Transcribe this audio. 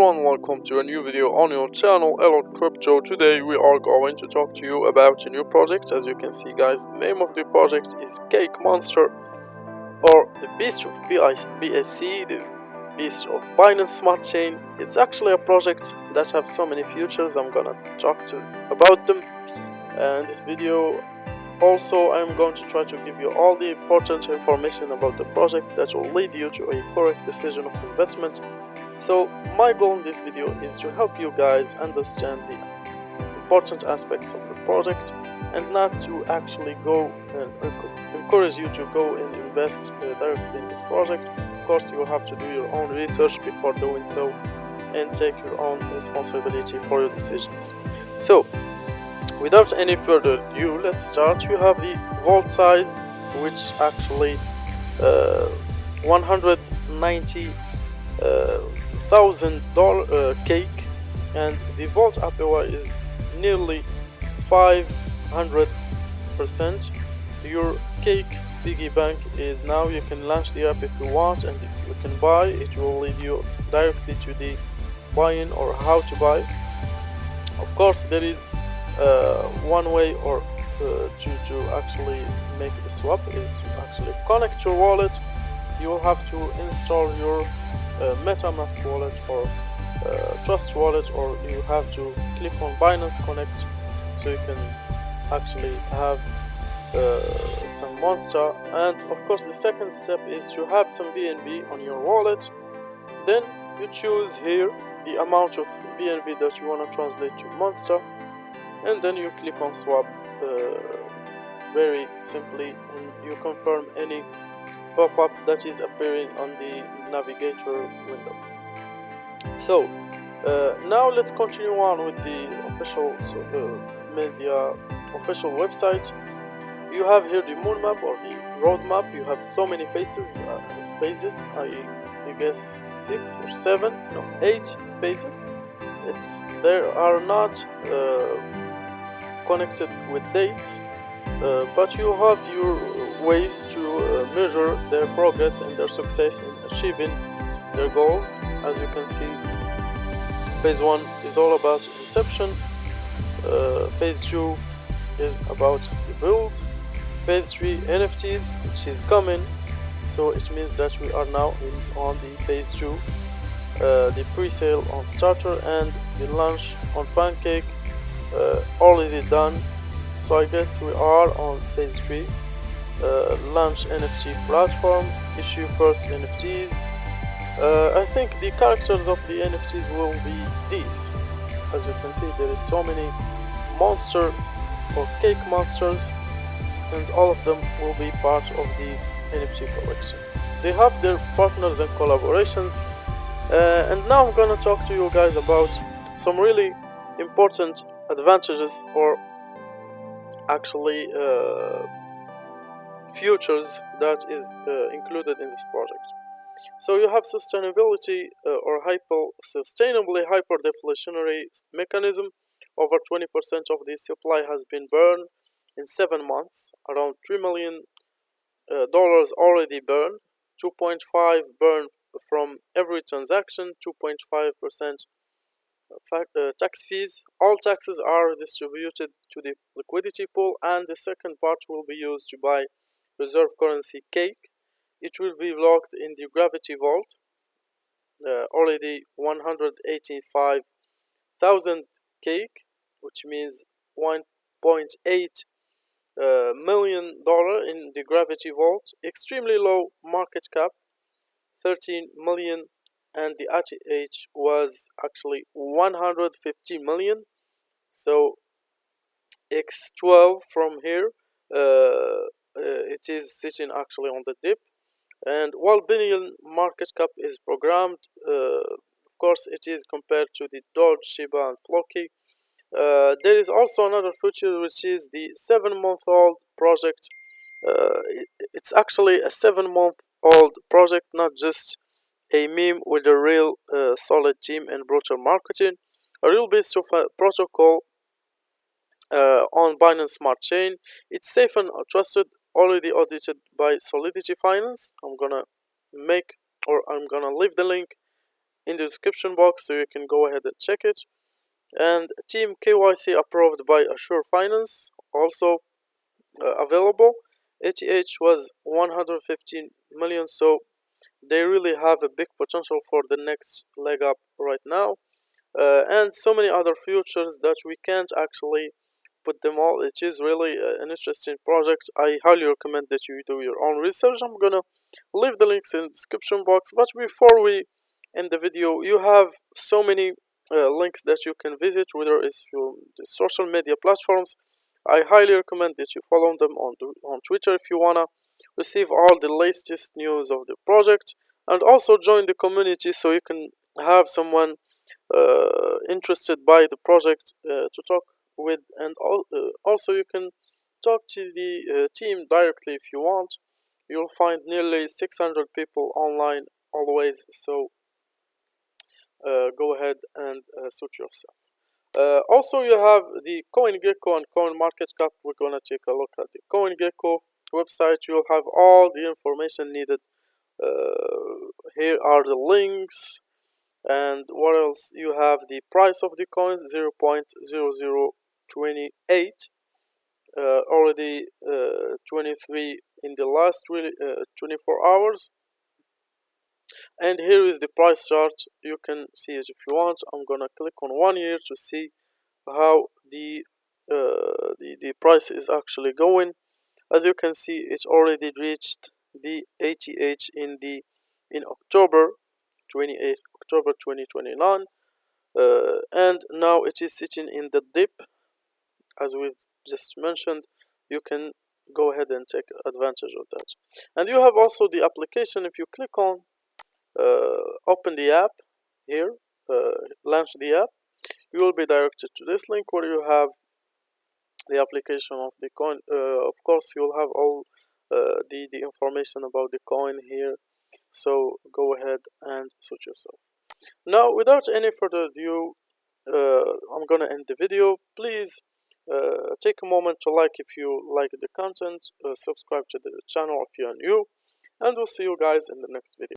everyone, welcome to a new video on your channel Elot Crypto. Today we are going to talk to you about a new project. As you can see guys, the name of the project is Cake Monster or the Beast of BSC, the Beast of Binance Smart Chain. It's actually a project that have so many futures. I'm gonna talk to about them and this video also, I'm going to try to give you all the important information about the project that will lead you to a correct decision of investment. So, my goal in this video is to help you guys understand the important aspects of the project and not to actually go and encourage you to go and invest uh, directly in this project. Of course, you have to do your own research before doing so and take your own responsibility for your decisions. So, without any further ado let's start you have the vault size which actually uh, 190 uh, thousand dollar uh, cake and the vault APY is nearly 500 percent. Your cake piggy bank is now you can launch the app if you want and if you can buy it will lead you directly to the buying or how to buy. Of course there is uh, one way or uh, to, to actually make the swap is to actually connect your wallet. You will have to install your uh, metamask wallet or uh, trust wallet or you have to click on binance connect so you can actually have uh, some monster. And of course the second step is to have some bnb on your wallet. Then you choose here the amount of bnb that you want to translate to monster. And then you click on swap uh, very simply and you confirm any pop-up that is appearing on the navigator window. So uh, now let's continue on with the official uh, media official website. You have here the moon map or the roadmap you have so many faces uh, phases. I, I guess six or seven no eight phases. It's there are not uh, connected with dates but you have your ways to uh, measure their progress and their success in achieving their goals as you can see. Phase 1 is all about inception. Uh, phase 2 is about the build. Phase 3 NFTs which is coming. So it means that we are now in on the phase 2 uh, the pre-sale on starter and the launch on pancake. Uh, already done so I guess we are on phase 3 uh, launch NFT platform issue first NFTs uh, I think the characters of the NFTs will be these. As you can see there is so many monster or cake monsters and all of them will be part of the NFT collection. They have their partners and collaborations. Uh, and now I'm gonna talk to you guys about some really important advantages or actually uh, futures that is uh, included in this project. So you have sustainability uh, or hyper sustainably hyperdeflationary mechanism. Over 20% of the supply has been burned in seven months. Around three million dollars already burned. 2.5 burned from every transaction. 2.5 percent uh, tax fees. All taxes are distributed to the liquidity pool and the second part will be used to buy reserve currency cake. It will be locked in the gravity vault. Uh, already 185,000 cake which means 1.8 uh, million dollar in the gravity vault extremely low market cap 13 million and the ATH was actually 150 million. So X12 from here uh, uh, it is sitting actually on the dip. And while billion market cap is programmed uh, of course it is compared to the Doge, Shiba and Floki. Uh, there is also another feature which is the seven month old project. Uh, it, it's actually a seven month old project not just a meme with a real uh, solid team and brutal marketing, a real base of a protocol uh, on Binance Smart Chain. It's safe and trusted, already audited by Solidity Finance. I'm gonna make or I'm gonna leave the link in the description box so you can go ahead and check it and team KYC approved by Assure Finance also uh, available ATH was 115 million so they really have a big potential for the next leg up right now. Uh, and so many other futures that we can't actually put them all. It is really uh, an interesting project. I highly recommend that you do your own research. I'm gonna leave the links in the description box. But before we end the video you have so many uh, links that you can visit whether it's the social media platforms. I highly recommend that you follow them on on twitter if you wanna receive all the latest news of the project and also join the community so you can have someone uh, interested by the project uh, to talk with. And uh, also you can talk to the uh, team directly if you want. You'll find nearly 600 people online always so uh, go ahead and uh, suit yourself. Also you have the CoinGecko and CoinMarketCap we're gonna take a look at the CoinGecko website you'll have all the information needed. Here are the links. And what else? You have the price of the coin 0 0.0028 uh, already uh, 23 in the last really, uh, 24 hours. And here is the price chart. You can see it if you want. I'm gonna click on one year to see how the uh, the, the price is actually going as you can see it's already reached the ATH in the in October 28 October 2029 uh, and now it is sitting in the dip. As we've just mentioned you can go ahead and take advantage of that. And you have also the application if you click on uh, open the app here uh, launch the app. You will be directed to this link where you have the application of the coin. Uh, of course you'll have all uh, the the information about the coin here. So go ahead and suit yourself. Now without any further ado uh, i'm gonna end the video. Please uh, take a moment to like if you like the content uh, subscribe to the channel if you're new and we'll see you guys in the next video